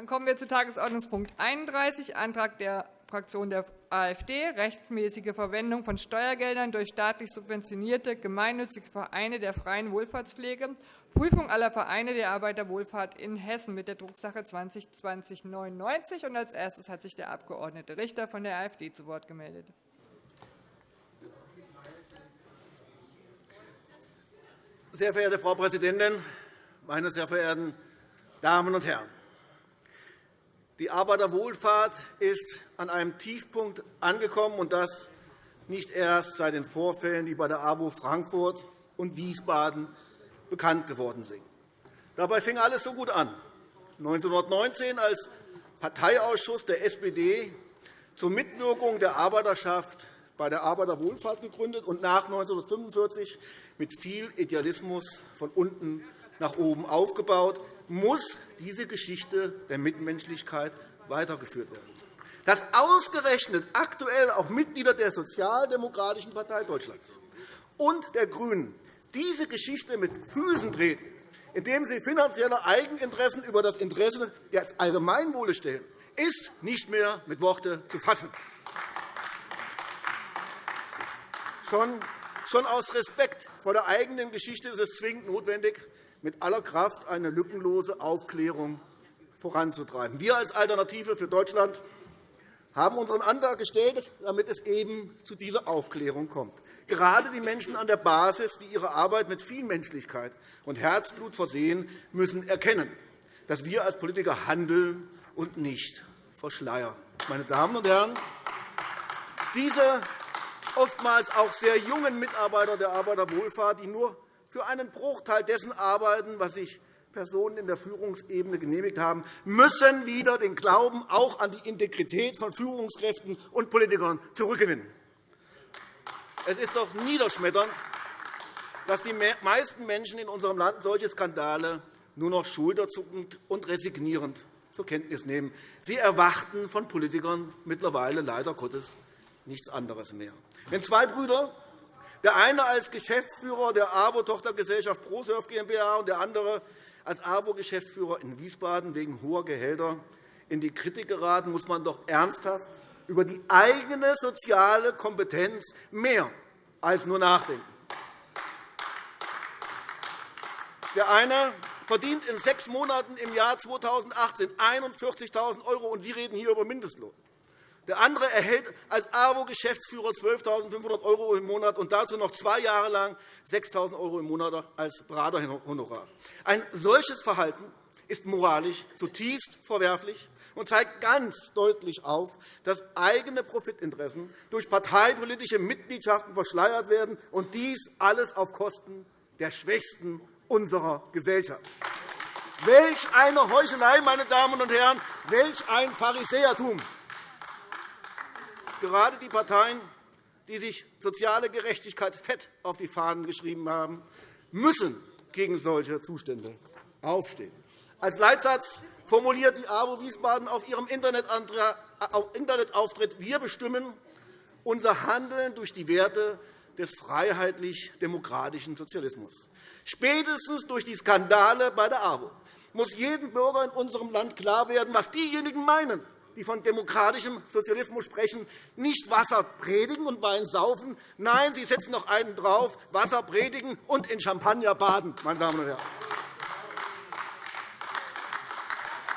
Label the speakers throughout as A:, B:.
A: Dann kommen wir zu Tagesordnungspunkt 31, Antrag der Fraktion der AfD, rechtmäßige Verwendung von Steuergeldern durch staatlich subventionierte gemeinnützige Vereine der freien Wohlfahrtspflege, Prüfung aller Vereine der Arbeiterwohlfahrt in Hessen mit der Drucksache 202099. Als erstes hat sich der Abg. Richter von der AfD zu Wort gemeldet.
B: Sehr verehrte Frau Präsidentin, meine sehr verehrten Damen und Herren! Die Arbeiterwohlfahrt ist an einem Tiefpunkt angekommen, und das nicht erst seit den Vorfällen, die bei der AWO Frankfurt und Wiesbaden bekannt geworden sind. Dabei fing alles so gut an. 1919 als Parteiausschuss der SPD zur Mitwirkung der Arbeiterschaft bei der Arbeiterwohlfahrt gegründet und nach 1945 mit viel Idealismus von unten nach oben aufgebaut, muss diese Geschichte der Mitmenschlichkeit weitergeführt werden. Dass ausgerechnet aktuell auch Mitglieder der Sozialdemokratischen Partei Deutschlands und der GRÜNEN diese Geschichte mit Füßen treten, indem sie finanzielle Eigeninteressen über das Interesse des Allgemeinwohles stellen, ist nicht mehr mit Worten zu fassen. Schon aus Respekt vor der eigenen Geschichte ist es zwingend notwendig, mit aller Kraft eine lückenlose Aufklärung voranzutreiben. Wir als Alternative für Deutschland haben unseren Antrag gestellt, damit es eben zu dieser Aufklärung kommt. Gerade die Menschen an der Basis, die ihre Arbeit mit viel Menschlichkeit und Herzblut versehen, müssen erkennen, dass wir als Politiker handeln und nicht verschleiern. Meine Damen und Herren, diese oftmals auch sehr jungen Mitarbeiter der Arbeiterwohlfahrt, die nur für einen Bruchteil dessen arbeiten, was sich Personen in der Führungsebene genehmigt haben, müssen wieder den Glauben auch an die Integrität von Führungskräften und Politikern zurückgewinnen. Es ist doch niederschmetternd, dass die meisten Menschen in unserem Land solche Skandale nur noch schulterzuckend und resignierend zur Kenntnis nehmen. Sie erwarten von Politikern mittlerweile leider Gottes nichts anderes mehr. Wenn zwei Brüder, der eine als Geschäftsführer der ABO-Tochtergesellschaft ProSurf GmbH und der andere als ABO-Geschäftsführer in Wiesbaden wegen hoher Gehälter in die Kritik geraten, muss man doch ernsthaft über die eigene soziale Kompetenz mehr als nur nachdenken. Der eine verdient in sechs Monaten im Jahr 2018 41.000 €, und Sie reden hier über Mindestlohn. Der andere erhält als AWO-Geschäftsführer 12.500 € im Monat und dazu noch zwei Jahre lang 6.000 € im Monat als Beraterhonorar. Ein solches Verhalten ist moralisch zutiefst verwerflich und zeigt ganz deutlich auf, dass eigene Profitinteressen durch parteipolitische Mitgliedschaften verschleiert werden, und dies alles auf Kosten der Schwächsten unserer Gesellschaft. Welch eine Heuchelei, meine Damen und Herren! Welch ein Pharisäertum! Gerade die Parteien, die sich soziale Gerechtigkeit fett auf die Fahnen geschrieben haben, müssen gegen solche Zustände aufstehen. Als Leitsatz formuliert die AWO Wiesbaden auf ihrem Internetauftritt, wir bestimmen unser Handeln durch die Werte des freiheitlich-demokratischen Sozialismus. Spätestens durch die Skandale bei der AWO muss jedem Bürger in unserem Land klar werden, was diejenigen meinen, die von demokratischem Sozialismus sprechen, nicht Wasser predigen und Wein saufen. Nein, sie setzen noch einen drauf, Wasser predigen und in Champagner baden. Meine Damen und Herren.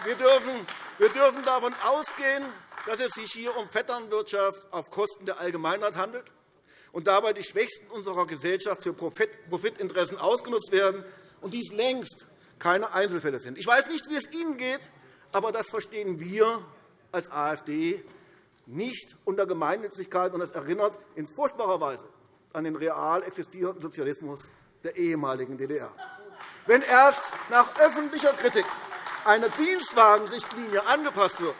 B: Wir dürfen, wir dürfen davon ausgehen, dass es sich hier um Vetternwirtschaft auf Kosten der Allgemeinheit handelt und dabei die Schwächsten unserer Gesellschaft für Profitinteressen ausgenutzt werden und dies längst keine Einzelfälle sind. Ich weiß nicht, wie es Ihnen geht, aber das verstehen wir als AfD nicht unter Gemeinnützigkeit, und das erinnert in furchtbarer Weise an den real existierenden Sozialismus der ehemaligen DDR. Wenn erst nach öffentlicher Kritik eine Dienstwagenrichtlinie angepasst wird,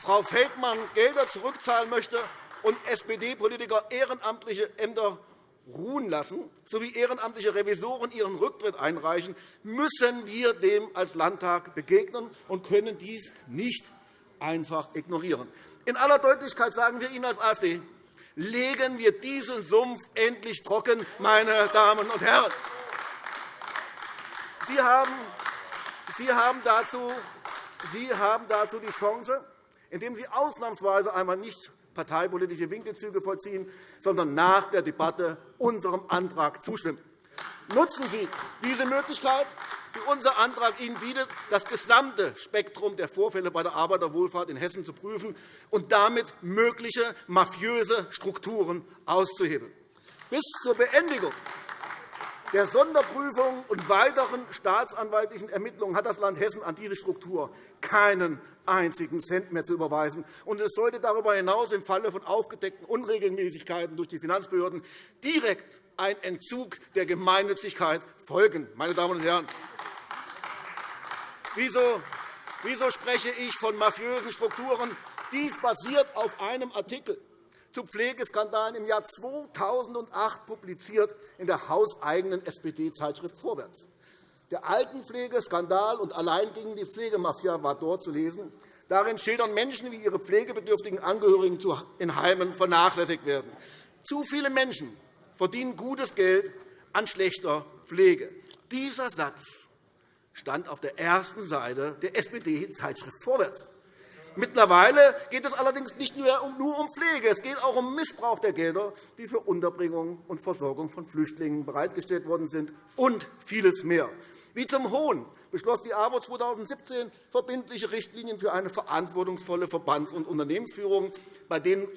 B: Frau Feldmann Gelder zurückzahlen möchte und SPD-Politiker ehrenamtliche Ämter ruhen lassen, sowie ehrenamtliche Revisoren ihren Rücktritt einreichen, müssen wir dem als Landtag begegnen und können dies nicht einfach ignorieren. In aller Deutlichkeit sagen wir Ihnen als AfD, legen wir diesen Sumpf endlich trocken, meine Damen und Herren. Sie haben, Sie haben dazu Sie haben dazu die Chance, indem Sie ausnahmsweise einmal nicht parteipolitische Winkelzüge vollziehen, sondern nach der Debatte unserem Antrag zustimmen. Nutzen Sie diese Möglichkeit, die unser Antrag Ihnen bietet, das gesamte Spektrum der Vorfälle bei der Arbeiterwohlfahrt in Hessen zu prüfen und damit mögliche mafiöse Strukturen auszuhebeln. Bis zur Beendigung der Sonderprüfung und weiteren staatsanwaltlichen Ermittlungen hat das Land Hessen an diese Struktur keinen einzigen Cent mehr zu überweisen. Und es sollte darüber hinaus im Falle von aufgedeckten Unregelmäßigkeiten durch die Finanzbehörden direkt ein Entzug der Gemeinnützigkeit folgen. Meine Damen und Herren, wieso, wieso spreche ich von mafiösen Strukturen? Dies basiert auf einem Artikel zu Pflegeskandalen im Jahr 2008 publiziert in der hauseigenen SPD-Zeitschrift Vorwärts. Der Altenpflegeskandal und allein gegen die Pflegemafia war dort zu lesen. Darin schildern Menschen, wie ihre pflegebedürftigen Angehörigen in Heimen vernachlässigt werden. Zu viele Menschen verdienen gutes Geld an schlechter Pflege. Dieser Satz stand auf der ersten Seite der SPD-Zeitschrift Vorwärts. Mittlerweile geht es allerdings nicht nur um Pflege. Es geht auch um Missbrauch der Gelder, die für Unterbringung und Versorgung von Flüchtlingen bereitgestellt worden sind, und vieles mehr. Wie zum Hohn beschloss die AWO 2017 verbindliche Richtlinien für eine verantwortungsvolle Verbands- und Unternehmensführung, bei denen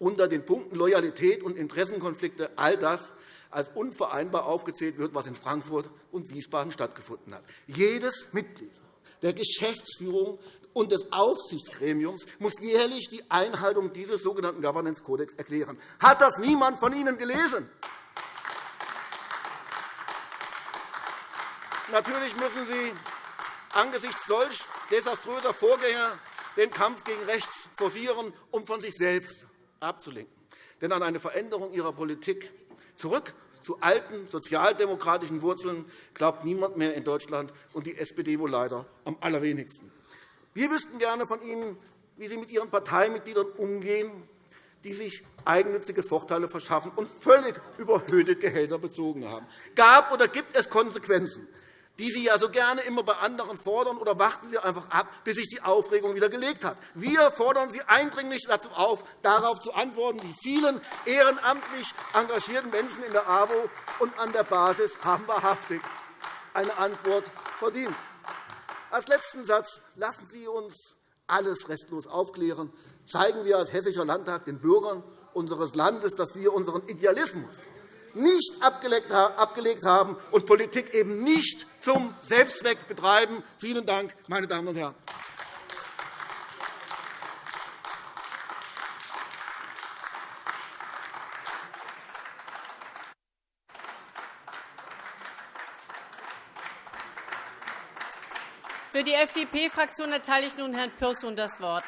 B: unter den Punkten Loyalität und Interessenkonflikte all das als unvereinbar aufgezählt wird, was in Frankfurt und Wiesbaden stattgefunden hat. Jedes Mitglied der Geschäftsführung und des Aufsichtsgremiums muss jährlich die Einhaltung dieses sogenannten Governance Codex erklären. Hat das niemand von Ihnen gelesen? Natürlich müssen Sie angesichts solch desaströser Vorgänge den Kampf gegen rechts forcieren, um von sich selbst abzulenken. Denn an eine Veränderung Ihrer Politik zurück zu alten sozialdemokratischen Wurzeln glaubt niemand mehr in Deutschland und die SPD wohl leider am allerwenigsten. Wir wüssten gerne von Ihnen, wie Sie mit Ihren Parteimitgliedern umgehen, die sich eigennützige Vorteile verschaffen und völlig überhöhte Gehälter bezogen haben. Gab oder gibt es Konsequenzen, die Sie ja so gerne immer bei anderen fordern, oder warten Sie einfach ab, bis sich die Aufregung wieder gelegt hat? Wir fordern Sie eindringlich dazu auf, darauf zu antworten. Die vielen ehrenamtlich engagierten Menschen in der AWO und an der Basis haben wahrhaftig eine Antwort verdient. Als letzten Satz lassen Sie uns alles restlos aufklären. Zeigen wir als Hessischer Landtag den Bürgern unseres Landes, dass wir unseren Idealismus nicht abgelegt haben und Politik eben nicht zum Selbstzweck betreiben. Vielen Dank, meine Damen und Herren.
C: Für die FDP-Fraktion erteile ich nun Herrn Pürsün das Wort.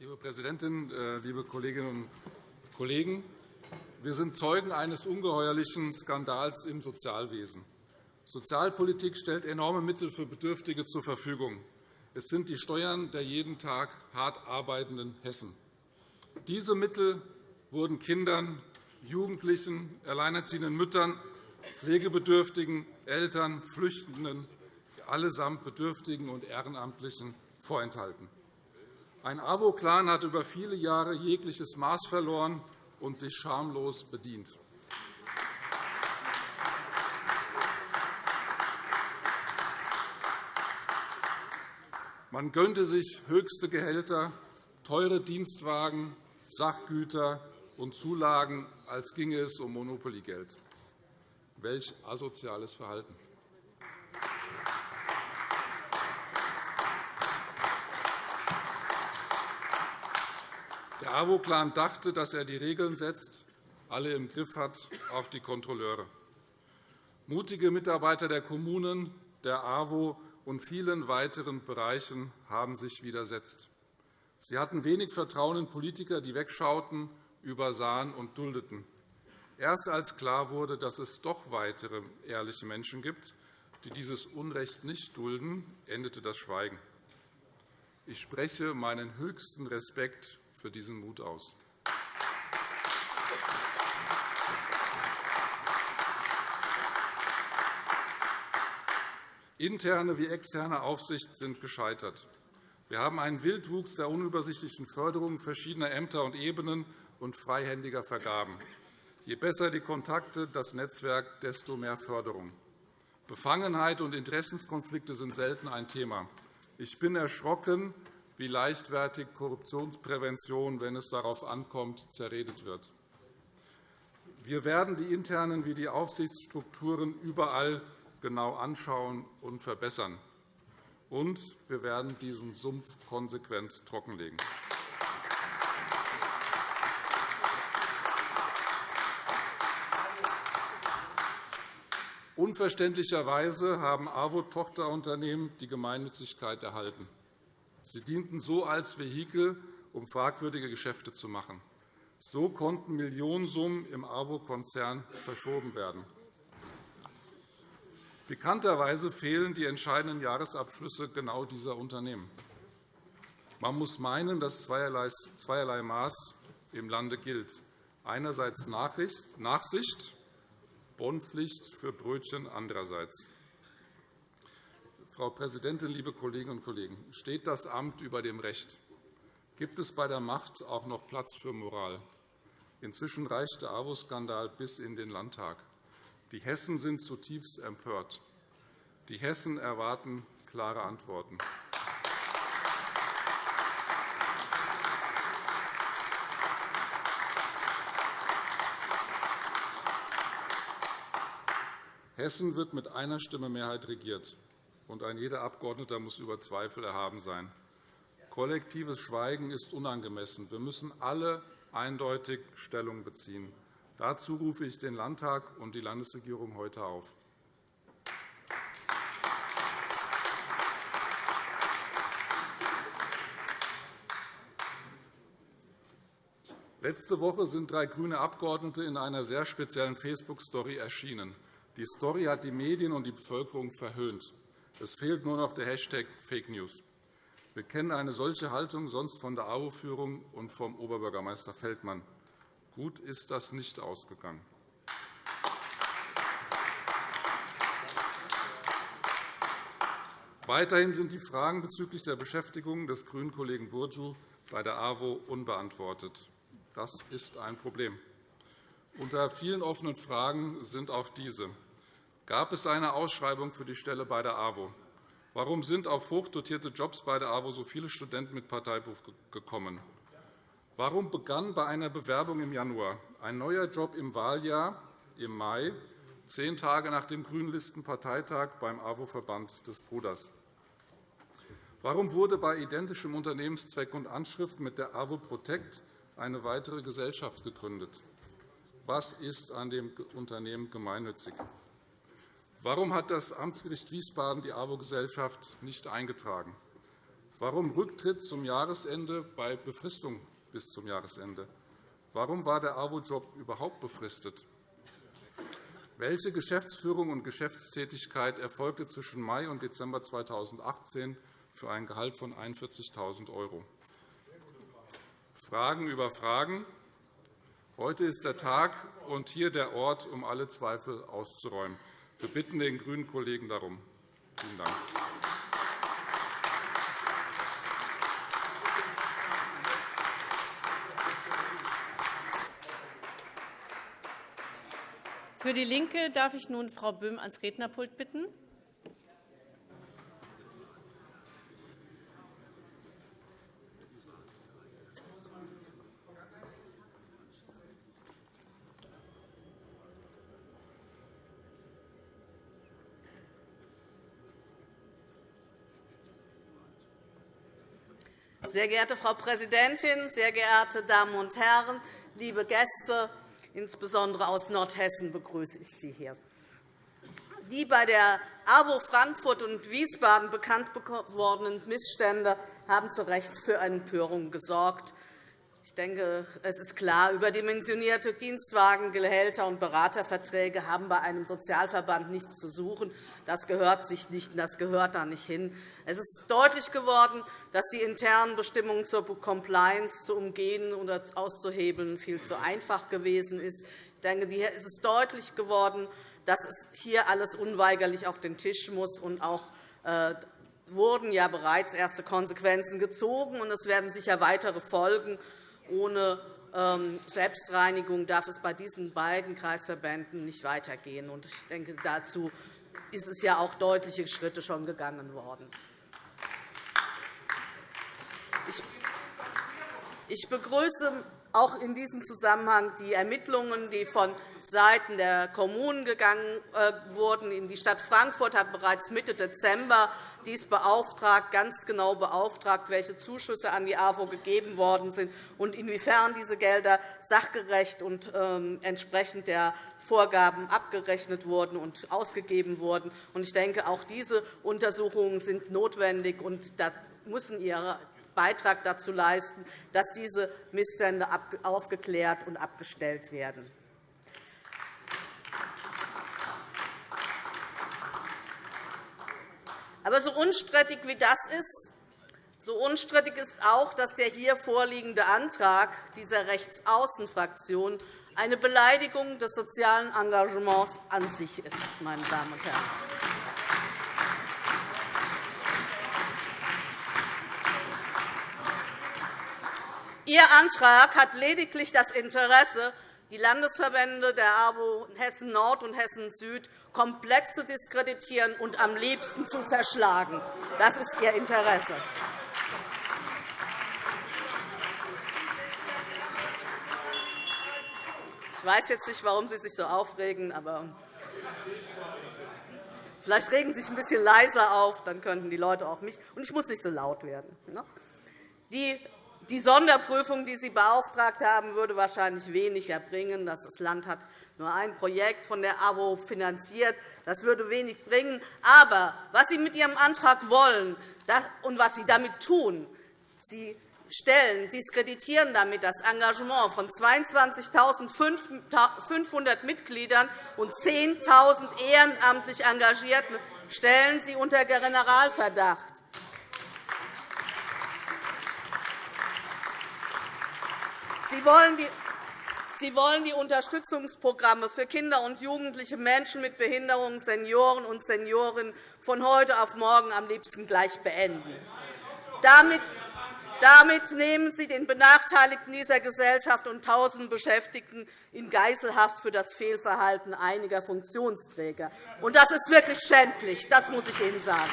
D: Liebe Präsidentin, äh, liebe Kolleginnen und Kollegen! Wir sind Zeugen eines ungeheuerlichen Skandals im Sozialwesen. Sozialpolitik stellt enorme Mittel für Bedürftige zur Verfügung. Es sind die Steuern der jeden Tag hart arbeitenden Hessen. Diese Mittel wurden Kindern, Jugendlichen, alleinerziehenden Müttern, Pflegebedürftigen, Eltern, Flüchtenden, allesamt Bedürftigen und Ehrenamtlichen vorenthalten. Ein AWO-Clan hat über viele Jahre jegliches Maß verloren und sich schamlos bedient. Man gönnte sich höchste Gehälter, teure Dienstwagen, Sachgüter und Zulagen, als ginge es um Monopoliegeld. Welch asoziales Verhalten! Der AWO-Clan dachte, dass er die Regeln setzt, alle im Griff hat, auch die Kontrolleure. Mutige Mitarbeiter der Kommunen, der AWO und vielen weiteren Bereichen haben sich widersetzt. Sie hatten wenig Vertrauen in Politiker, die wegschauten, übersahen und duldeten. Erst als klar wurde, dass es doch weitere ehrliche Menschen gibt, die dieses Unrecht nicht dulden, endete das Schweigen. Ich spreche meinen höchsten Respekt für diesen Mut aus. Interne wie externe Aufsicht sind gescheitert. Wir haben einen Wildwuchs der unübersichtlichen Förderung verschiedener Ämter und Ebenen und freihändiger Vergaben. Je besser die Kontakte, das Netzwerk, desto mehr Förderung. Befangenheit und Interessenskonflikte sind selten ein Thema. Ich bin erschrocken, wie leichtfertig Korruptionsprävention, wenn es darauf ankommt, zerredet wird. Wir werden die internen wie die Aufsichtsstrukturen überall genau anschauen und verbessern. Und wir werden diesen Sumpf konsequent trockenlegen. Unverständlicherweise haben AWO-Tochterunternehmen die Gemeinnützigkeit erhalten. Sie dienten so als Vehikel, um fragwürdige Geschäfte zu machen. So konnten Millionensummen im AWO-Konzern verschoben werden. Bekannterweise fehlen die entscheidenden Jahresabschlüsse genau dieser Unternehmen. Man muss meinen, dass zweierlei Maß im Lande gilt. Einerseits Nachsicht, Bonnpflicht für Brötchen andererseits. Frau Präsidentin, liebe Kolleginnen und Kollegen! Steht das Amt über dem Recht? Gibt es bei der Macht auch noch Platz für Moral? Inzwischen reicht der AWO-Skandal bis in den Landtag. Die Hessen sind zutiefst empört. Die Hessen erwarten klare Antworten. Hessen wird mit einer Stimme Mehrheit regiert und ein jeder Abgeordnete muss über Zweifel erhaben sein. Kollektives Schweigen ist unangemessen. Wir müssen alle eindeutig Stellung beziehen. Dazu rufe ich den Landtag und die Landesregierung heute auf. Letzte Woche sind drei grüne Abgeordnete in einer sehr speziellen Facebook-Story erschienen. Die Story hat die Medien und die Bevölkerung verhöhnt. Es fehlt nur noch der Hashtag Fake News. Wir kennen eine solche Haltung sonst von der AWO-Führung und vom Oberbürgermeister Feldmann. Gut ist das nicht ausgegangen. Weiterhin sind die Fragen bezüglich der Beschäftigung des grünen Kollegen Burju bei der AWO unbeantwortet. Das ist ein Problem. Unter vielen offenen Fragen sind auch diese. Gab es eine Ausschreibung für die Stelle bei der AWO? Warum sind auf hochdotierte Jobs bei der AWO so viele Studenten mit Parteibuch gekommen? Warum begann bei einer Bewerbung im Januar ein neuer Job im Wahljahr im Mai, zehn Tage nach dem Grünlistenparteitag beim AWO-Verband des Bruders? Warum wurde bei identischem Unternehmenszweck und Anschrift mit der AWO Protect eine weitere Gesellschaft gegründet? Was ist an dem Unternehmen gemeinnützig? Warum hat das Amtsgericht Wiesbaden die AWO-Gesellschaft nicht eingetragen? Warum Rücktritt zum Jahresende bei Befristung bis zum Jahresende? Warum war der AWO-Job überhaupt befristet? Welche Geschäftsführung und Geschäftstätigkeit erfolgte zwischen Mai und Dezember 2018 für ein Gehalt von 41.000 €? Fragen über Fragen. Heute ist der Tag und hier der Ort, um alle Zweifel auszuräumen. Wir bitten den grünen Kollegen darum. Vielen Dank.
C: Für DIE LINKE darf ich nun Frau Böhm ans Rednerpult bitten.
E: Sehr geehrte Frau Präsidentin, sehr geehrte Damen und Herren, liebe Gäste, insbesondere aus Nordhessen begrüße ich Sie hier. Die bei der AWO Frankfurt und Wiesbaden bekannt gewordenen Missstände haben zu Recht für Empörung gesorgt. Ich denke, es ist klar, überdimensionierte Dienstwagengehälter und Beraterverträge haben bei einem Sozialverband nichts zu suchen. Das gehört sich nicht, das gehört da nicht hin. Es ist deutlich geworden, dass die internen Bestimmungen zur Compliance zu umgehen oder auszuhebeln viel zu einfach gewesen ist. Ich denke, es ist deutlich geworden, dass es hier alles unweigerlich auf den Tisch muss. Und auch äh, wurden ja bereits erste Konsequenzen gezogen, und es werden sicher weitere folgen. Ohne ähm, Selbstreinigung darf es bei diesen beiden Kreisverbänden nicht weitergehen. Ich denke, dazu ist es ja auch deutliche Schritte schon gegangen worden. Ich begrüße auch in diesem Zusammenhang die Ermittlungen, die von Seiten der Kommunen gegangen äh, wurden. Die Stadt Frankfurt hat bereits Mitte Dezember dies beauftragt, ganz genau beauftragt, welche Zuschüsse an die AWO gegeben worden sind und inwiefern diese Gelder sachgerecht und ähm, entsprechend der Vorgaben abgerechnet wurden und ausgegeben wurden. Ich denke, auch diese Untersuchungen sind notwendig und da müssen ihren Beitrag dazu leisten, dass diese Missstände aufgeklärt und abgestellt werden. Aber so unstrittig wie das ist, so unstrittig ist auch, dass der hier vorliegende Antrag dieser Rechtsaußenfraktion eine Beleidigung des sozialen Engagements an sich ist. Meine Damen und Herren. Ihr Antrag hat lediglich das Interesse, die Landesverbände der AWO Hessen Nord und Hessen Süd komplett zu diskreditieren und am liebsten zu zerschlagen. Das ist Ihr Interesse. Ich weiß jetzt nicht, warum Sie sich so aufregen, aber vielleicht regen Sie sich ein bisschen leiser auf, dann könnten die Leute auch mich. Und ich muss nicht so laut werden. Ne? Die die Sonderprüfung, die Sie beauftragt haben, würde wahrscheinlich weniger bringen. Das Land hat nur ein Projekt von der AWO finanziert. Das würde wenig bringen. Aber was Sie mit Ihrem Antrag wollen und was Sie damit tun, Sie stellen, diskreditieren damit das Engagement von 22.500 Mitgliedern und 10.000 ehrenamtlich Engagierten stellen Sie unter Generalverdacht. Sie wollen die Sie wollen die Unterstützungsprogramme für Kinder und jugendliche Menschen mit Behinderungen, Senioren und Seniorinnen von heute auf morgen am liebsten gleich beenden. Damit damit nehmen Sie den Benachteiligten dieser Gesellschaft und tausenden Beschäftigten in Geiselhaft für das Fehlverhalten einiger Funktionsträger. Das ist wirklich schändlich, das muss ich Ihnen sagen.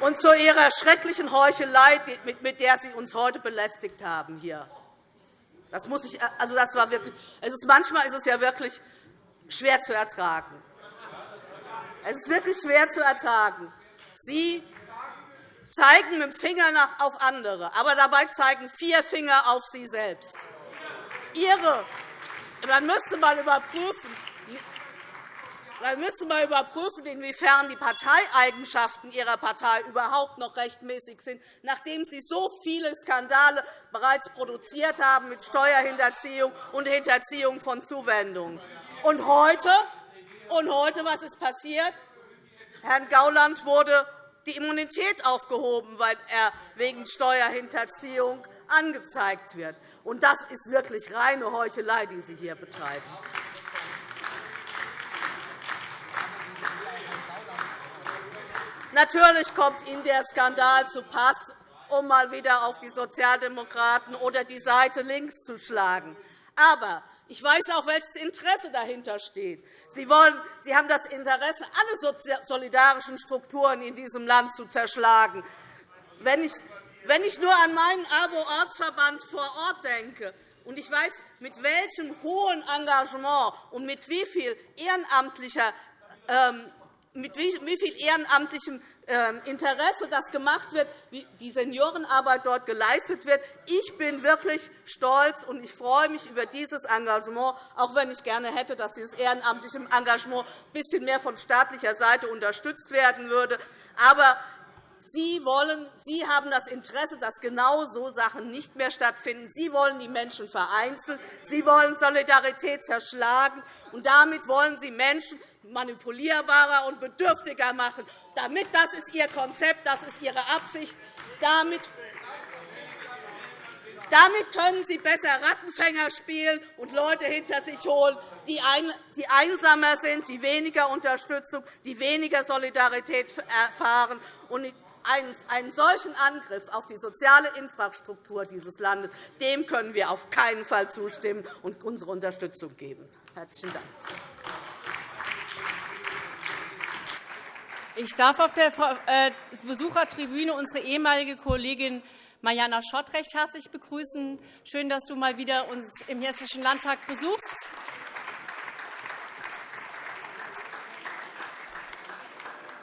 E: Und zu Ihrer schrecklichen Heuchelei, mit der Sie uns heute belästigt haben. Hier. Das muss ich, also das war wirklich, es ist, manchmal ist es ja wirklich schwer zu ertragen. Es ist wirklich schwer zu ertragen. Sie zeigen mit dem Finger auf andere, aber dabei zeigen vier Finger auf Sie selbst. Ihre, man müsste mal überprüfen, dann müssen wir überprüfen, inwiefern die Parteieigenschaften Ihrer Partei überhaupt noch rechtmäßig sind, nachdem Sie so viele Skandale bereits produziert haben mit Steuerhinterziehung und Hinterziehung von Zuwendungen. Und heute, und heute was ist passiert? Herrn Gauland wurde die Immunität aufgehoben, weil er wegen Steuerhinterziehung angezeigt wird. Und das ist wirklich reine Heuchelei, die Sie hier betreiben. Natürlich kommt Ihnen der Skandal zu Pass, um mal wieder auf die Sozialdemokraten oder die Seite links zu schlagen. Aber ich weiß auch, welches Interesse dahinter steht. Sie, wollen, Sie haben das Interesse, alle solidarischen Strukturen in diesem Land zu zerschlagen. Wenn ich, wenn ich nur an meinen ABO-Ortsverband vor Ort denke, und ich weiß, mit welchem hohen Engagement und mit wie viel ehrenamtlicher ähm, mit wie viel ehrenamtlichem ähm, Interesse das gemacht wird, wie die Seniorenarbeit dort geleistet wird. Ich bin wirklich stolz, und ich freue mich über dieses Engagement, auch wenn ich gerne hätte, dass dieses ehrenamtliche Engagement ein bisschen mehr von staatlicher Seite unterstützt werden würde. Aber Sie, wollen, Sie haben das Interesse, dass genau so Sachen nicht mehr stattfinden. Sie wollen die Menschen vereinzeln. Sie wollen Solidarität zerschlagen. Und damit wollen Sie Menschen manipulierbarer und bedürftiger machen. Damit, das ist Ihr Konzept, das ist Ihre Absicht. Damit damit können Sie besser Rattenfänger spielen und Leute hinter sich holen, die einsamer sind, die weniger Unterstützung, die weniger Solidarität erfahren. einen solchen Angriff auf die soziale Infrastruktur dieses Landes dem können wir auf keinen Fall zustimmen und unsere Unterstützung geben. – Herzlichen Dank.
C: Ich darf auf der äh, Besuchertribüne unsere ehemalige Kollegin Mariana Schott recht herzlich begrüßen. Schön, dass du mal wieder uns im Hessischen Landtag besuchst.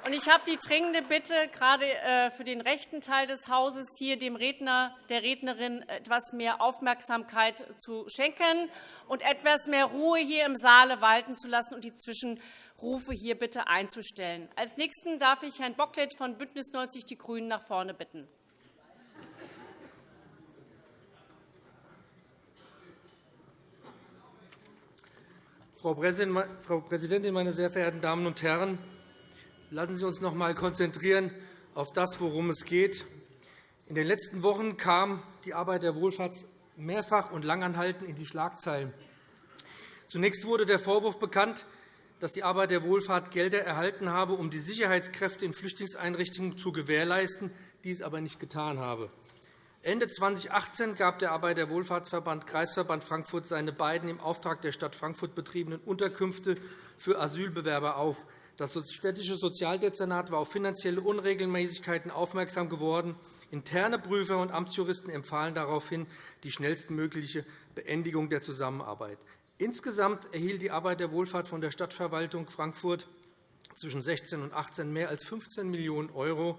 C: Ich habe die dringende Bitte, gerade äh, für den rechten Teil des Hauses hier dem Redner, der Rednerin etwas mehr Aufmerksamkeit zu schenken und etwas mehr Ruhe hier im Saale walten zu lassen und die Zwischenrufe hier bitte einzustellen. Als Nächsten darf ich Herrn Bocklet von BÜNDNIS 90 die GRÜNEN nach vorne bitten.
F: Frau Präsidentin, meine sehr verehrten Damen und Herren! Lassen Sie uns noch einmal konzentrieren auf das, worum es geht. In den letzten Wochen kam die Arbeit der Wohlfahrt mehrfach und langanhaltend in die Schlagzeilen. Zunächst wurde der Vorwurf bekannt, dass die Arbeit der Wohlfahrt Gelder erhalten habe, um die Sicherheitskräfte in Flüchtlingseinrichtungen zu gewährleisten, dies aber nicht getan habe. Ende 2018 gab der Arbeiterwohlfahrtsverband Kreisverband Frankfurt seine beiden im Auftrag der Stadt Frankfurt betriebenen Unterkünfte für Asylbewerber auf. Das städtische Sozialdezernat war auf finanzielle Unregelmäßigkeiten aufmerksam geworden. Interne Prüfer und Amtsjuristen empfahlen daraufhin die schnellstmögliche Beendigung der Zusammenarbeit. Insgesamt erhielt die Arbeiterwohlfahrt von der Stadtverwaltung Frankfurt zwischen 16 und 18 mehr als 15 Millionen €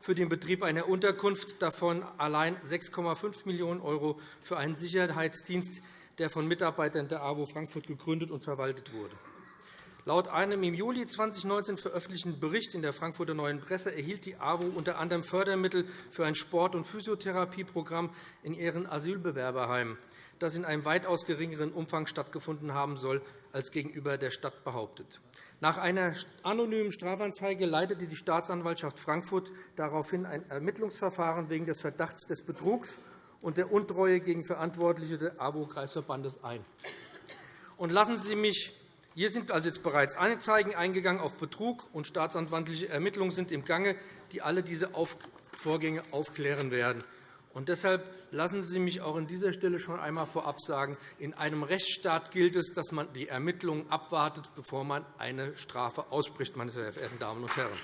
F: für den Betrieb einer Unterkunft, davon allein 6,5 Millionen € für einen Sicherheitsdienst, der von Mitarbeitern der AWO Frankfurt gegründet und verwaltet wurde. Laut einem im Juli 2019 veröffentlichten Bericht in der Frankfurter Neuen Presse erhielt die AWO unter anderem Fördermittel für ein Sport- und Physiotherapieprogramm in ihren Asylbewerberheimen, das in einem weitaus geringeren Umfang stattgefunden haben soll, als gegenüber der Stadt behauptet. Nach einer anonymen Strafanzeige leitete die Staatsanwaltschaft Frankfurt daraufhin ein Ermittlungsverfahren wegen des Verdachts des Betrugs und der Untreue gegen Verantwortliche des AWO-Kreisverbandes ein. Lassen Sie mich hier sind also jetzt bereits Anzeigen eingegangen auf Betrug, und staatsanwaltliche Ermittlungen sind im Gange, die alle diese Vorgänge aufklären werden. Und deshalb lassen Sie mich auch an dieser Stelle schon einmal vorab sagen, in einem Rechtsstaat gilt es, dass man die Ermittlungen abwartet, bevor man eine Strafe ausspricht, meine sehr verehrten Damen und Herren.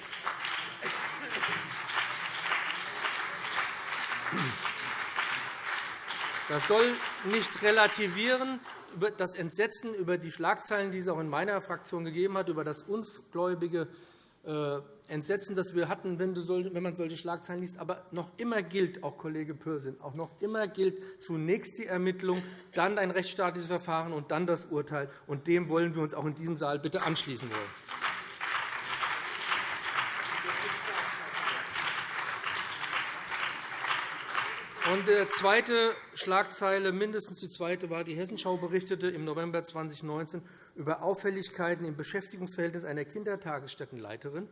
F: Das soll nicht relativieren das Entsetzen über die Schlagzeilen, die es auch in meiner Fraktion gegeben hat, über das ungläubige äh, Entsetzen, das wir hatten, wenn man solche Schlagzeilen liest. Aber noch immer gilt, auch Kollege Pürsün, auch noch immer gilt zunächst die Ermittlung, dann ein rechtsstaatliches Verfahren und dann das Urteil. Und dem wollen wir uns auch in diesem Saal bitte anschließen wollen. Und die zweite Schlagzeile, mindestens die zweite, war die Hessenschau berichtete im November 2019 über Auffälligkeiten im Beschäftigungsverhältnis einer Kindertagesstättenleiterin.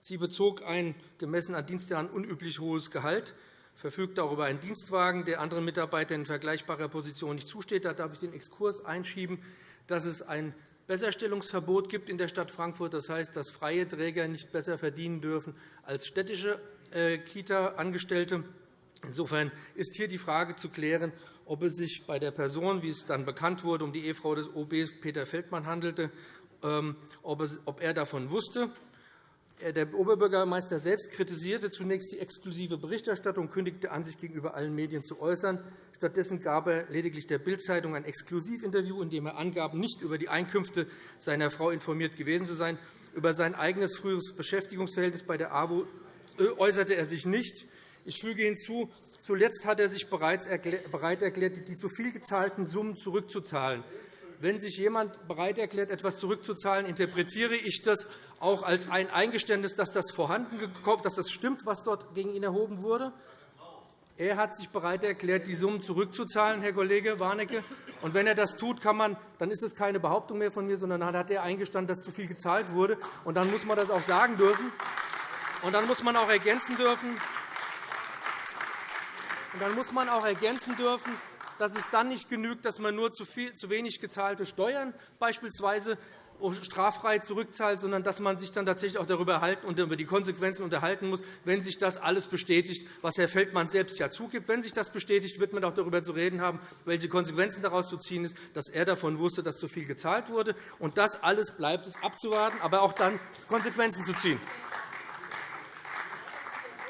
F: Sie bezog ein gemessen an Dienstjahren unüblich hohes Gehalt, verfügte auch über einen Dienstwagen, der anderen Mitarbeitern in vergleichbarer Position nicht zusteht. Da darf ich den Exkurs einschieben, dass es ein Besserstellungsverbot gibt in der Stadt Frankfurt. Das heißt, dass freie Träger nicht besser verdienen dürfen als städtische äh, Kita-Angestellte. Insofern ist hier die Frage zu klären, ob es sich bei der Person, wie es dann bekannt wurde, um die Ehefrau des OB Peter Feldmann handelte, ähm, ob er davon wusste äh, der Oberbürgermeister selbst kritisierte zunächst die exklusive Berichterstattung kündigte an, sich gegenüber allen Medien zu äußern. Stattdessen gab er lediglich der Bild-Zeitung ein Exklusivinterview, in dem er angab, nicht über die Einkünfte seiner Frau informiert gewesen zu sein. Über sein eigenes früheres Beschäftigungsverhältnis bei der AWO äh, äußerte er sich nicht. Ich füge hinzu, zuletzt hat er sich bereits bereit erklärt, die zu viel gezahlten Summen zurückzuzahlen. wenn sich jemand bereit erklärt, etwas zurückzuzahlen, interpretiere ich das auch als ein Eingeständnis, dass das vorhanden dass das stimmt, was dort gegen ihn erhoben wurde. Er hat sich bereit erklärt, die Summen zurückzuzahlen, Herr Kollege Warnecke. Und wenn er das tut, kann man, dann ist es keine Behauptung mehr von mir, sondern dann hat er eingestanden, dass zu viel gezahlt wurde. Und dann muss man das auch sagen dürfen. Und dann muss man auch ergänzen dürfen, und dann muss man auch ergänzen dürfen, dass es dann nicht genügt, dass man nur zu, viel, zu wenig gezahlte Steuern beispielsweise straffrei zurückzahlt, sondern dass man sich dann tatsächlich auch darüber halten und über die Konsequenzen unterhalten muss, wenn sich das alles bestätigt, was Herr Feldmann selbst ja zugibt. Wenn sich das bestätigt, wird man auch darüber zu reden haben, welche Konsequenzen daraus zu ziehen ist, dass er davon wusste, dass zu viel gezahlt wurde. Und das alles bleibt es abzuwarten, aber auch dann Konsequenzen zu ziehen.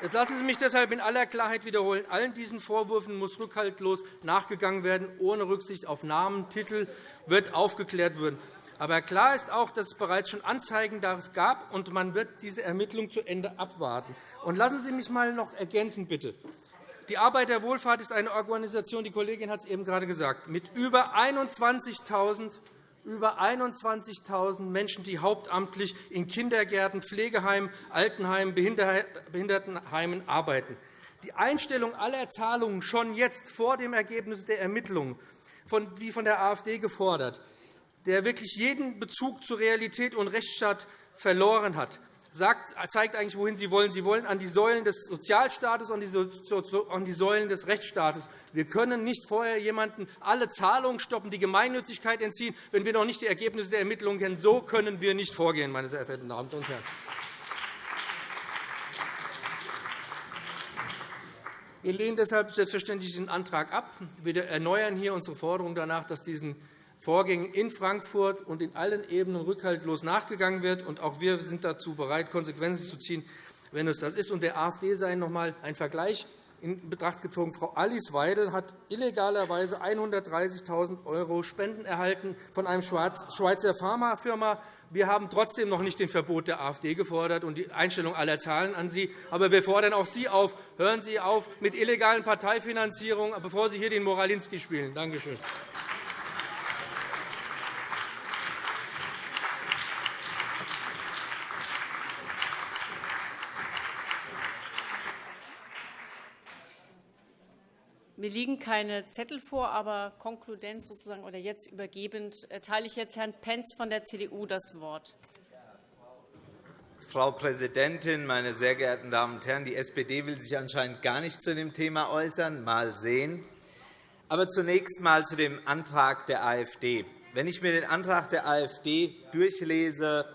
F: Jetzt lassen Sie mich deshalb in aller Klarheit wiederholen. Allen diesen Vorwürfen muss rückhaltlos nachgegangen werden. Ohne Rücksicht auf Namen, Titel wird aufgeklärt werden. Aber klar ist auch, dass es bereits schon Anzeigen daraus gab, und man wird diese Ermittlungen zu Ende abwarten. Und lassen Sie mich einmal noch ergänzen, bitte. Die Arbeiterwohlfahrt ist eine Organisation, die Kollegin hat es eben gerade gesagt, mit über 21.000 über 21.000 Menschen, die hauptamtlich in Kindergärten, Pflegeheimen, Altenheimen, Behindertenheimen arbeiten. Die Einstellung aller Zahlungen schon jetzt vor dem Ergebnis der Ermittlungen, wie von der AfD gefordert, der wirklich jeden Bezug zur Realität und Rechtsstaat verloren hat, sagt, zeigt eigentlich, wohin Sie wollen. Sie wollen an die Säulen des Sozialstaates und an die Säulen des Rechtsstaates. Wir können nicht vorher jemanden alle Zahlungen stoppen, die Gemeinnützigkeit entziehen, wenn wir noch nicht die Ergebnisse der Ermittlungen kennen. So können wir nicht vorgehen, meine sehr verehrten Damen und Herren. Wir lehnen deshalb selbstverständlich diesen Antrag ab. Wir erneuern hier unsere Forderung danach, dass diesen Vorgängen in Frankfurt und in allen Ebenen rückhaltlos nachgegangen wird. Und auch wir sind dazu bereit, Konsequenzen zu ziehen, wenn es das ist. Und der AfD sei noch einmal ein Vergleich in Betracht gezogen. Frau Alice Weidel hat illegalerweise 130.000 € Spenden erhalten von einer Schweizer Pharmafirma. Wir haben trotzdem noch nicht den Verbot der AfD gefordert und die Einstellung aller Zahlen an Sie. Aber wir fordern auch Sie auf, hören Sie auf mit illegalen Parteifinanzierungen, bevor Sie hier den Moralinski spielen. Danke schön.
C: Mir liegen keine Zettel vor, aber konkludent sozusagen oder jetzt übergebend erteile ich jetzt Herrn Pentz von der CDU das Wort.
G: Frau Präsidentin, meine sehr geehrten Damen und Herren! Die SPD will sich anscheinend gar nicht zu dem Thema äußern. Mal sehen. Aber zunächst einmal zu dem Antrag der AfD. Wenn ich mir den Antrag der AfD durchlese,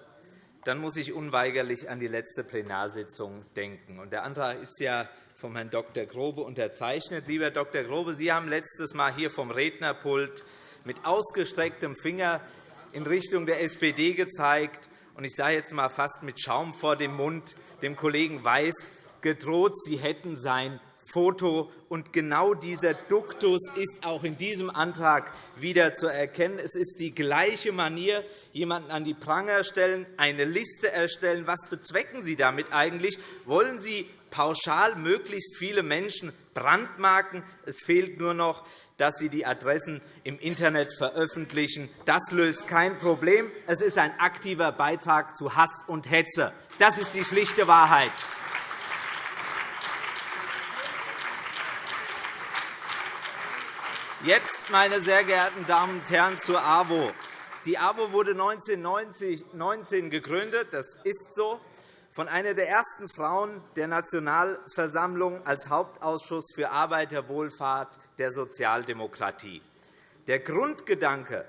G: dann muss ich unweigerlich an die letzte Plenarsitzung denken. Der Antrag ist ja von Herrn Dr. Grobe unterzeichnet. Lieber Dr. Grobe, Sie haben letztes Mal hier vom Rednerpult mit ausgestrecktem Finger in Richtung der SPD gezeigt und ich sage jetzt einmal fast mit Schaum vor dem Mund dem Kollegen Weiß gedroht, Sie hätten sein Foto. Und genau dieser Duktus ist auch in diesem Antrag wieder zu erkennen. Es ist die gleiche Manier, jemanden an die Pranger stellen, eine Liste erstellen. Was bezwecken Sie damit eigentlich? Wollen Sie pauschal möglichst viele Menschen brandmarken. Es fehlt nur noch, dass Sie die Adressen im Internet veröffentlichen. Das löst kein Problem. Es ist ein aktiver Beitrag zu Hass und Hetze. Das ist die schlichte Wahrheit. Jetzt, meine sehr geehrten Damen und Herren, zur AWO. Die AWO wurde 1919 gegründet. Das ist so von einer der ersten Frauen der Nationalversammlung als Hauptausschuss für Arbeiterwohlfahrt der Sozialdemokratie. Der Grundgedanke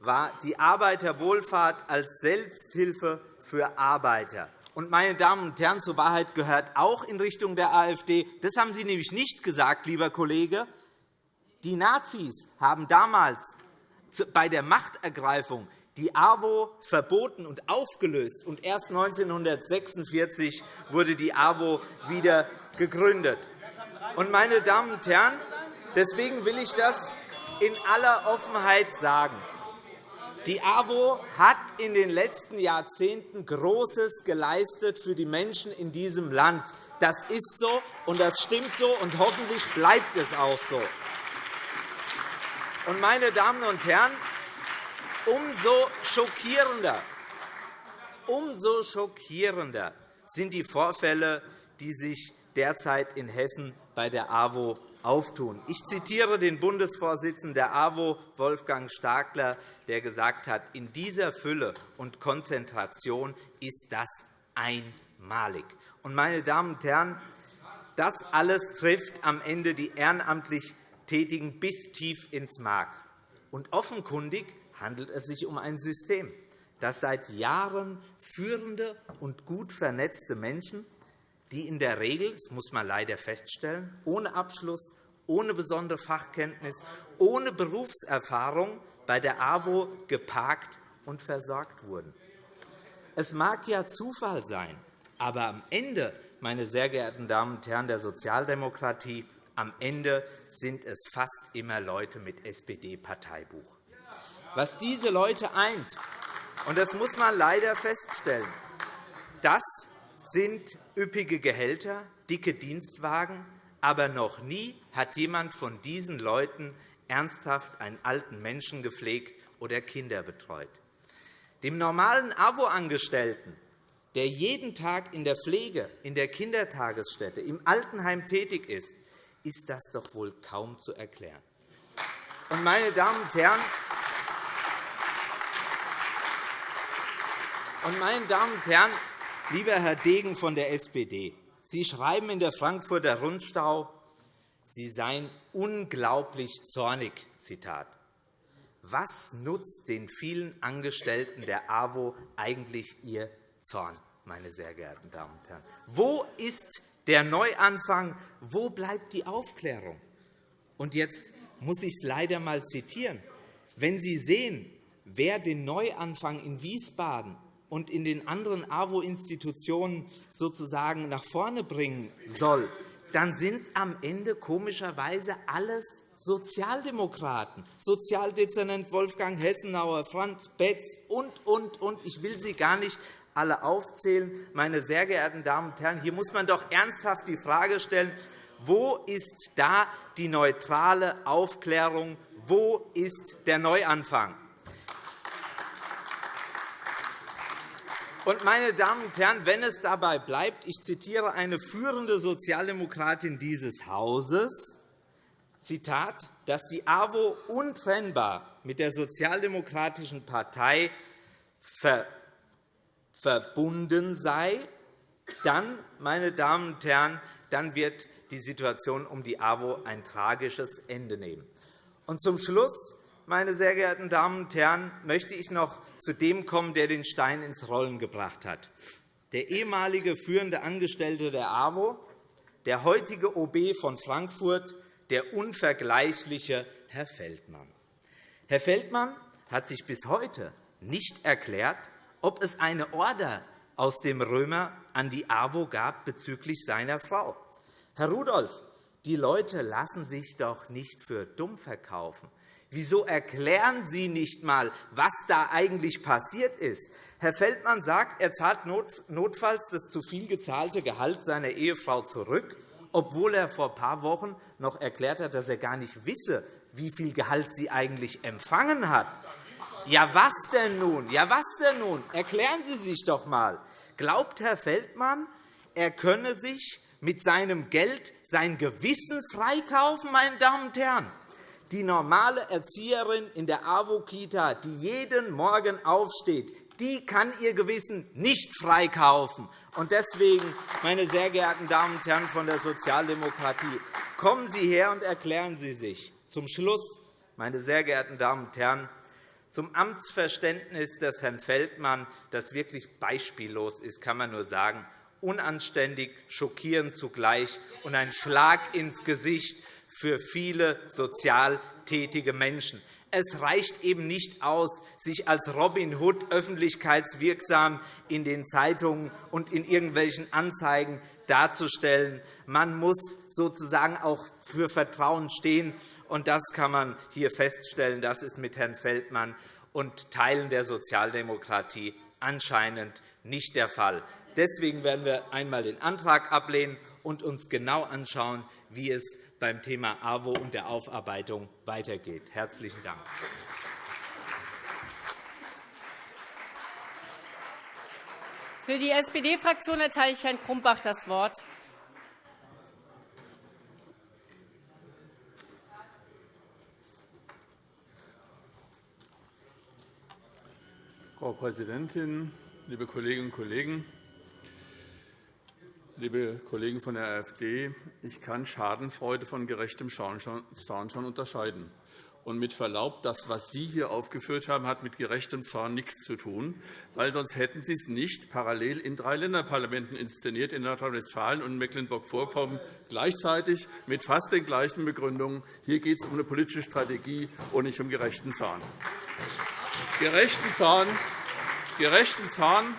G: war die Arbeiterwohlfahrt als Selbsthilfe für Arbeiter. Und, meine Damen und Herren, zur Wahrheit gehört auch in Richtung der AfD, das haben Sie nämlich nicht gesagt, lieber Kollege, die Nazis haben damals bei der Machtergreifung die AWO verboten und aufgelöst. Und erst 1946 wurde die AWO wieder gegründet. Und, meine Damen und Herren, deswegen will ich das in aller Offenheit sagen. Die AWO hat in den letzten Jahrzehnten Großes geleistet für die Menschen in diesem Land. Das ist so, und das stimmt so, und hoffentlich bleibt es auch so. Und, meine Damen und Herren, umso schockierender, umso schockierender sind die Vorfälle, die sich derzeit in Hessen bei der AWO auftun. Ich zitiere den Bundesvorsitzenden der AWO, Wolfgang Starkler, der gesagt hat, in dieser Fülle und Konzentration ist das einmalig. Meine Damen und Herren, das alles trifft am Ende die ehrenamtlich Tätigen bis tief ins Mark. Und offenkundig handelt es sich um ein System, das seit Jahren führende und gut vernetzte Menschen die in der Regel, das muss man leider feststellen, ohne Abschluss, ohne besondere Fachkenntnis, ohne Berufserfahrung bei der AWO geparkt und versorgt wurden. Es mag ja Zufall sein, aber am Ende, meine sehr geehrten Damen und Herren der Sozialdemokratie, am Ende sind es fast immer Leute mit SPD-Parteibuch. Was diese Leute eint, und das muss man leider feststellen, das sind üppige Gehälter, dicke Dienstwagen, aber noch nie hat jemand von diesen Leuten ernsthaft einen alten Menschen gepflegt oder Kinder betreut. Dem normalen Abo-Angestellten, der jeden Tag in der Pflege, in der Kindertagesstätte, im Altenheim tätig ist, ist das doch wohl kaum zu erklären. Meine Damen und Herren, meine Damen und Herren, Lieber Herr Degen von der SPD, Sie schreiben in der Frankfurter Rundschau, Sie seien unglaublich zornig. Zitat. Was nutzt den vielen Angestellten der AWO eigentlich Ihr Zorn, meine sehr geehrten Damen und Herren? Wo ist der Neuanfang? Wo bleibt die Aufklärung? Und jetzt muss ich es leider einmal zitieren. Wenn Sie sehen, wer den Neuanfang in Wiesbaden und in den anderen AWO-Institutionen sozusagen nach vorne bringen soll, dann sind es am Ende komischerweise alles Sozialdemokraten, Sozialdezernent Wolfgang Hessenauer, Franz Betz und, und, und. Ich will sie gar nicht alle aufzählen. Meine sehr geehrten Damen und Herren, hier muss man doch ernsthaft die Frage stellen, wo ist da die neutrale Aufklärung? Wo ist der Neuanfang? Und, meine Damen und Herren, wenn es dabei bleibt, ich zitiere eine führende Sozialdemokratin dieses Hauses, Zitat, dass die AWO untrennbar mit der Sozialdemokratischen Partei verbunden sei, dann, meine Damen und Herren, dann wird die Situation um die AWO ein tragisches Ende nehmen. Und zum Schluss meine sehr geehrten Damen und Herren, möchte ich noch zu dem kommen, der den Stein ins Rollen gebracht hat. Der ehemalige führende Angestellte der AWO, der heutige OB von Frankfurt, der unvergleichliche Herr Feldmann. Herr Feldmann hat sich bis heute nicht erklärt, ob es eine Order aus dem Römer an die AWO gab bezüglich seiner Frau. Herr Rudolph, die Leute lassen sich doch nicht für dumm verkaufen. Wieso erklären Sie nicht einmal, was da eigentlich passiert ist? Herr Feldmann sagt, er zahlt notfalls das zu viel gezahlte Gehalt seiner Ehefrau zurück, obwohl er vor ein paar Wochen noch erklärt hat, dass er gar nicht wisse, wie viel Gehalt sie eigentlich empfangen hat. Ja, was denn nun? Ja, was denn nun? Erklären Sie sich doch einmal. Glaubt Herr Feldmann, er könne sich mit seinem Geld sein Gewissen freikaufen, meine Damen und Herren? Die normale Erzieherin in der AWO-Kita, die jeden Morgen aufsteht, die kann ihr Gewissen nicht freikaufen. Deswegen, meine sehr geehrten Damen und Herren von der Sozialdemokratie, kommen Sie her und erklären Sie sich. Zum Schluss, meine sehr geehrten Damen und Herren, zum Amtsverständnis des Herrn Feldmann, das wirklich beispiellos ist, kann man nur sagen, unanständig, schockierend zugleich und ein Schlag ins Gesicht für viele sozial tätige Menschen. Es reicht eben nicht aus, sich als Robin Hood öffentlichkeitswirksam in den Zeitungen und in irgendwelchen Anzeigen darzustellen. Man muss sozusagen auch für Vertrauen stehen. Und das kann man hier feststellen. Das ist mit Herrn Feldmann und Teilen der Sozialdemokratie anscheinend nicht der Fall. Deswegen werden wir einmal den Antrag ablehnen und uns genau anschauen, wie es beim Thema AWO und der Aufarbeitung weitergeht. – Herzlichen Dank.
C: Für die SPD-Fraktion erteile ich Herrn Krumbach das Wort.
H: Frau Präsidentin, liebe Kolleginnen und Kollegen! Liebe Kollegen von der AfD, ich kann Schadenfreude von gerechtem Zorn schon unterscheiden. Und mit Verlaub, das, was Sie hier aufgeführt haben, hat mit gerechtem Zorn nichts zu tun, weil sonst hätten Sie es nicht parallel in drei Länderparlamenten inszeniert, in Nordrhein-Westfalen und Mecklenburg-Vorpommern, gleichzeitig mit fast den gleichen Begründungen. Hier geht es um eine politische Strategie und nicht um gerechten Zorn. Gerechten Zorn, gerechten Zorn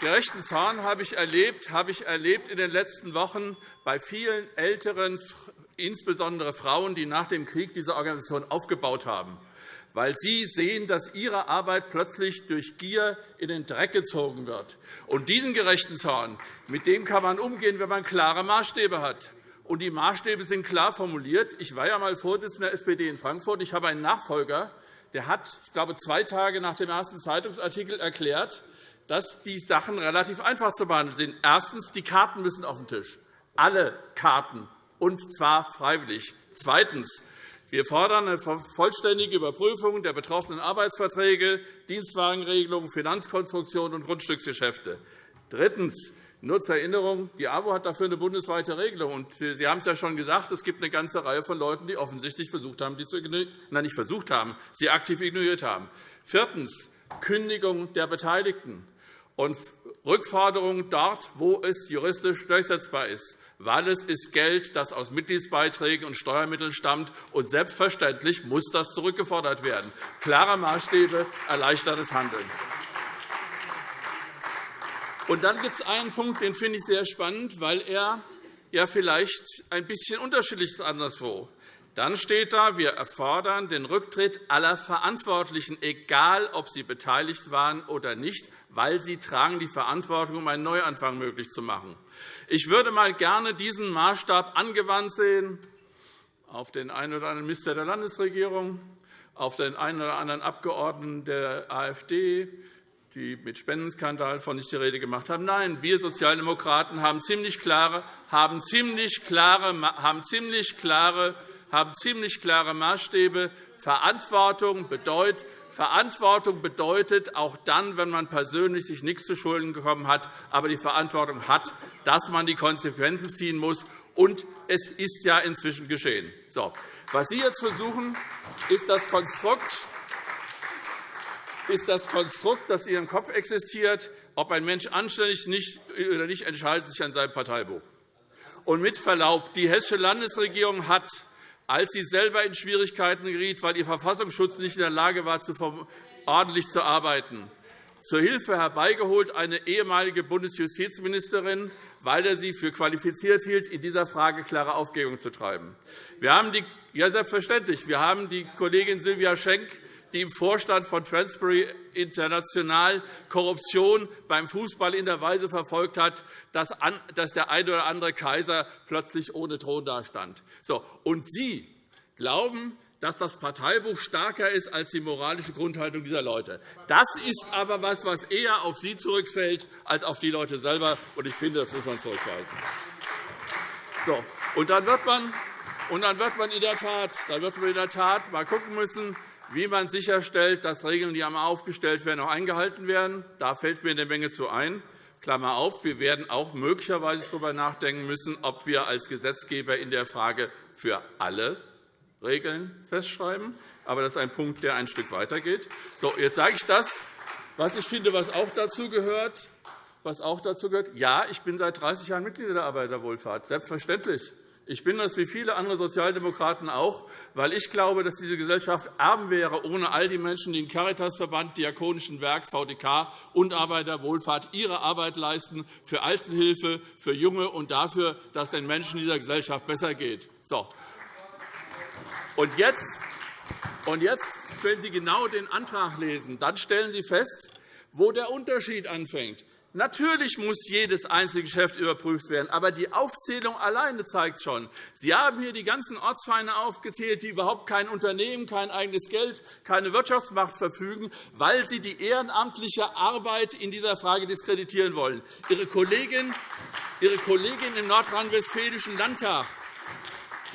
H: Gerechten Zorn habe ich erlebt, habe ich erlebt in den letzten Wochen bei vielen älteren, insbesondere Frauen, die nach dem Krieg diese Organisation aufgebaut haben, weil sie sehen, dass ihre Arbeit plötzlich durch Gier in den Dreck gezogen wird. Und diesen gerechten Zorn, mit dem kann man umgehen, wenn man klare Maßstäbe hat. Und die Maßstäbe sind klar formuliert. Ich war ja einmal Vorsitzender der SPD in Frankfurt. Ich habe einen Nachfolger, der hat, ich glaube, zwei Tage nach dem ersten Zeitungsartikel erklärt, dass die Sachen relativ einfach zu behandeln sind. Erstens. Die Karten müssen auf den Tisch. Alle Karten, und zwar freiwillig. Zweitens. Wir fordern eine vollständige Überprüfung der betroffenen Arbeitsverträge, Dienstwagenregelungen, Finanzkonstruktionen und Grundstücksgeschäfte. Drittens. Nur zur Erinnerung, die AWO hat dafür eine bundesweite Regelung. Sie haben es ja schon gesagt, es gibt eine ganze Reihe von Leuten, die offensichtlich versucht haben, die zu nein, nicht versucht haben, sie aktiv ignoriert haben. Viertens. Kündigung der Beteiligten und Rückforderungen dort, wo es juristisch durchsetzbar ist, weil es ist Geld, das aus Mitgliedsbeiträgen und Steuermitteln stammt. Und selbstverständlich muss das zurückgefordert werden. Klare Maßstäbe, erleichtertes Handeln. Und dann gibt es einen Punkt, den finde ich sehr spannend, weil er ja vielleicht ein bisschen unterschiedlich ist anderswo. Dann steht da, wir erfordern den Rücktritt aller Verantwortlichen, egal ob sie beteiligt waren oder nicht, weil sie tragen die Verantwortung, um einen Neuanfang möglich zu machen. Ich würde mal gerne diesen Maßstab angewandt sehen auf den einen oder anderen Minister der Landesregierung, auf den einen oder anderen Abgeordneten der AfD, die mit Spendenskandal von nicht die Rede gemacht haben. Nein, wir Sozialdemokraten haben ziemlich klare, haben ziemlich klare, haben ziemlich klare, haben ziemlich klare Maßstäbe. Verantwortung bedeutet, Verantwortung bedeutet auch dann, wenn man persönlich sich nichts zu Schulden gekommen hat, aber die Verantwortung hat, dass man die Konsequenzen ziehen muss. Und es ist ja inzwischen geschehen. So. Was Sie jetzt versuchen, ist das Konstrukt, ist das Konstrukt, das in Ihrem Kopf existiert, ob ein Mensch anständig nicht oder nicht entscheidet sich an seinem Parteibuch. Und mit Verlaub, die Hessische Landesregierung hat als sie selber in Schwierigkeiten geriet, weil ihr Verfassungsschutz nicht in der Lage war, ordentlich zu arbeiten. Zur Hilfe herbeigeholt eine ehemalige Bundesjustizministerin, weil er sie für qualifiziert hielt, in dieser Frage klare Aufklärung zu treiben. Wir haben die, ja, selbstverständlich. Wir haben die Kollegin Silvia Schenk die im Vorstand von Transparency International Korruption beim Fußball in der Weise verfolgt hat, dass der eine oder andere Kaiser plötzlich ohne Thron dastand. Und Sie glauben, dass das Parteibuch stärker ist als die moralische Grundhaltung dieser Leute. Das ist aber etwas, was eher auf Sie zurückfällt als auf die Leute selber. Und ich finde, das muss man zurückweisen. So, und dann wird man und dann wird man in der Tat, dann wird man in der Tat mal gucken müssen, wie man sicherstellt, dass Regeln, die einmal aufgestellt werden, auch eingehalten werden. Da fällt mir eine Menge zu ein. Klammer auf, wir werden auch möglicherweise darüber nachdenken müssen, ob wir als Gesetzgeber in der Frage für alle Regeln festschreiben. Aber das ist ein Punkt, der ein Stück weitergeht. So, jetzt sage ich das, was ich finde, was auch dazu gehört. Was auch dazu gehört. Ja, ich bin seit 30 Jahren Mitglied der Arbeiterwohlfahrt. Selbstverständlich. Ich bin das wie viele andere Sozialdemokraten auch, weil ich glaube, dass diese Gesellschaft arm wäre ohne all die Menschen, die im Caritasverband, Diakonischen Werk, VDK und Arbeiterwohlfahrt ihre Arbeit leisten für Altenhilfe, für Junge und dafür, dass den Menschen dieser Gesellschaft besser geht. So. Und jetzt, und jetzt, wenn Sie genau den Antrag lesen, dann stellen Sie fest, wo der Unterschied anfängt. Natürlich muss jedes einzelne Geschäft überprüft werden, aber die Aufzählung alleine zeigt schon, Sie haben hier die ganzen Ortsvereine aufgezählt, die überhaupt kein Unternehmen, kein eigenes Geld, keine Wirtschaftsmacht verfügen, weil sie die ehrenamtliche Arbeit in dieser Frage diskreditieren wollen. Ihre Kollegin, Ihre Kollegin im nordrhein-westfälischen Landtag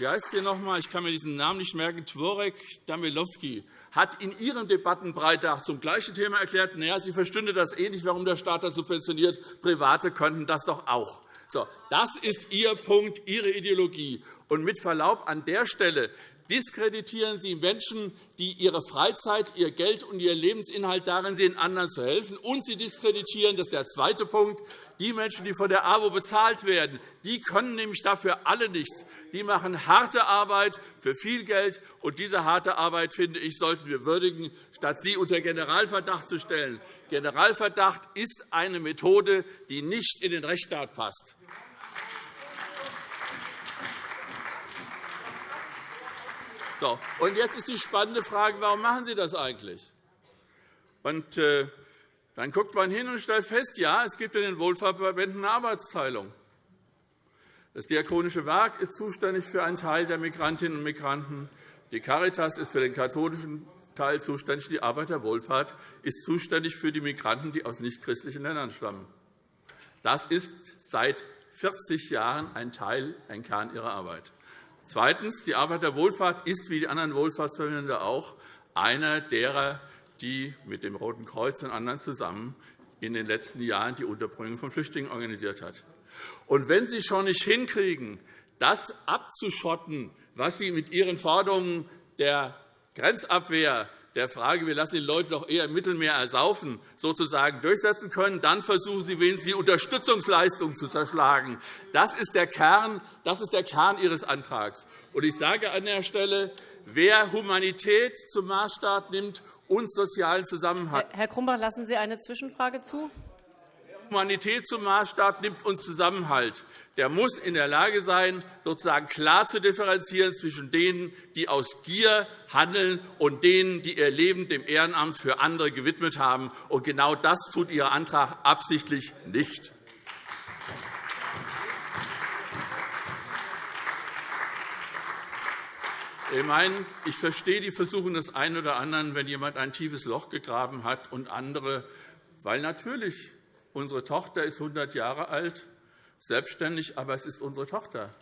H: wie heißt sie noch einmal? Ich kann mir diesen Namen nicht merken, Tworek Damilowski, hat in ihrem Debattenbreitag zum gleichen Thema erklärt, naja, sie verstünde das eh nicht, warum der Staat das subventioniert. Private könnten das doch auch. So, das ist Ihr Punkt, Ihre Ideologie. Und mit Verlaub an der Stelle diskreditieren Sie Menschen, die ihre Freizeit, ihr Geld und ihr Lebensinhalt darin sehen, anderen zu helfen. Und Sie diskreditieren, das ist der zweite Punkt, die Menschen, die von der AWO bezahlt werden. Die können nämlich dafür alle nichts. Die machen harte Arbeit für viel Geld. Und diese harte Arbeit, finde ich, sollten wir würdigen, statt sie unter Generalverdacht zu stellen. Generalverdacht ist eine Methode, die nicht in den Rechtsstaat passt. So, und jetzt ist die spannende Frage, warum machen Sie das eigentlich? Und, äh, dann guckt man hin und stellt fest, ja, es gibt in den Wohlfahrtsverbänden eine Arbeitsteilung. Das Diakonische Werk ist zuständig für einen Teil der Migrantinnen und Migranten. Die Caritas ist für den katholischen Teil zuständig. Die Arbeiterwohlfahrt ist zuständig für die Migranten, die aus nichtchristlichen Ländern stammen. Das ist seit 40 Jahren ein Teil, ein Kern ihrer Arbeit. Zweitens. Die Arbeiterwohlfahrt ist wie die anderen Wohlfahrtsverbände auch einer derer, die mit dem Roten Kreuz und anderen zusammen in den letzten Jahren die Unterbringung von Flüchtlingen organisiert hat. Und wenn Sie schon nicht hinkriegen, das abzuschotten, was Sie mit Ihren Forderungen der Grenzabwehr der Frage, wir lassen die Leute doch eher im Mittelmeer ersaufen, sozusagen durchsetzen können, dann versuchen Sie wenigstens die Unterstützungsleistung zu zerschlagen. Das ist der Kern, das ist der Kern Ihres Antrags. Und ich sage an der Stelle, wer Humanität zum Maßstab nimmt und sozialen Zusammenhalt.
C: Herr Grumbach, lassen Sie eine Zwischenfrage zu?
H: Humanität zum Maßstab nimmt und Zusammenhalt, der muss in der Lage sein, sozusagen klar zu differenzieren zwischen denen, die aus Gier handeln, und denen, die ihr Leben dem Ehrenamt für andere gewidmet haben. Und genau das tut Ihr Antrag absichtlich nicht. Ich, meine, ich verstehe die Versuche des einen oder anderen, wenn jemand ein tiefes Loch gegraben hat und andere, weil natürlich Unsere Tochter ist 100 Jahre alt, selbstständig, aber es ist unsere Tochter.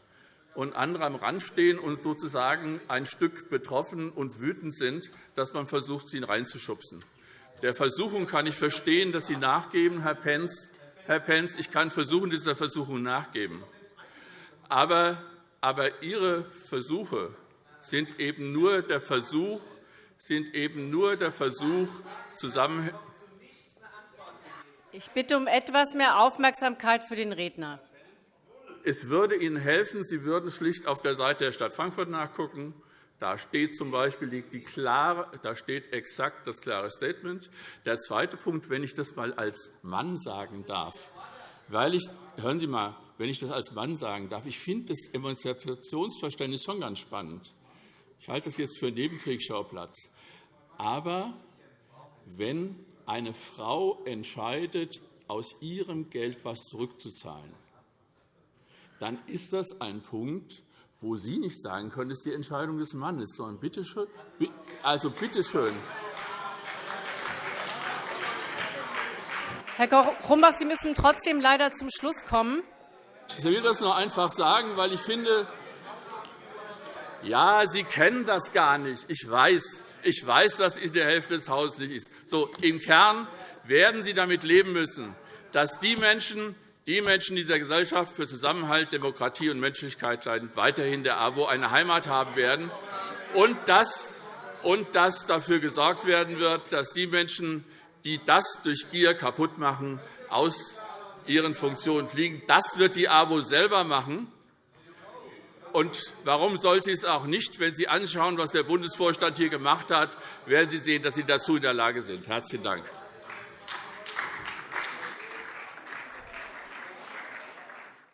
H: Und andere am Rand stehen und sozusagen ein Stück betroffen und wütend sind, dass man versucht, sie reinzuschubsen. Der Versuchung kann ich verstehen, dass Sie nachgeben, Herr Pentz. Herr Pentz, ich kann versuchen, dieser Versuchung nachgeben. Aber, aber Ihre Versuche sind eben nur der Versuch, sind eben nur der Versuch, zusammen
C: ich bitte um etwas mehr Aufmerksamkeit für den Redner.
H: Es würde Ihnen helfen, Sie würden schlicht auf der Seite der Stadt Frankfurt nachgucken. Da steht z. B. Die klare, da steht exakt das klare Statement. Der zweite Punkt, wenn ich das einmal als Mann sagen darf, weil ich, hören Sie mal, wenn ich das als Mann sagen darf, ich finde das Emanzipationsverständnis schon ganz spannend. Ich halte das jetzt für einen Nebenkriegsschauplatz. Aber wenn eine Frau entscheidet, aus ihrem Geld etwas zurückzuzahlen, dann ist das ein Punkt, wo Sie nicht sagen können, es ist die Entscheidung des Mannes, sondern bitte schön, also bitte schön.
C: Herr Grumbach, Sie müssen trotzdem leider zum Schluss kommen.
H: Ich will das nur einfach sagen, weil ich finde, ja, Sie kennen das gar nicht. Ich weiß. Ich weiß, dass es in der Hälfte des Hauses nicht ist. So, Im Kern werden Sie damit leben müssen, dass die Menschen, die Menschen dieser Gesellschaft für Zusammenhalt, Demokratie und Menschlichkeit leiden, weiterhin der AWO eine Heimat haben werden und dass, und dass dafür gesorgt werden wird, dass die Menschen, die das durch Gier kaputt machen, aus ihren Funktionen fliegen. Das wird die AWO selber machen. Und warum sollte es auch nicht? Wenn Sie anschauen, was der Bundesvorstand hier gemacht hat, werden Sie sehen, dass Sie dazu in der Lage sind. – Herzlichen Dank.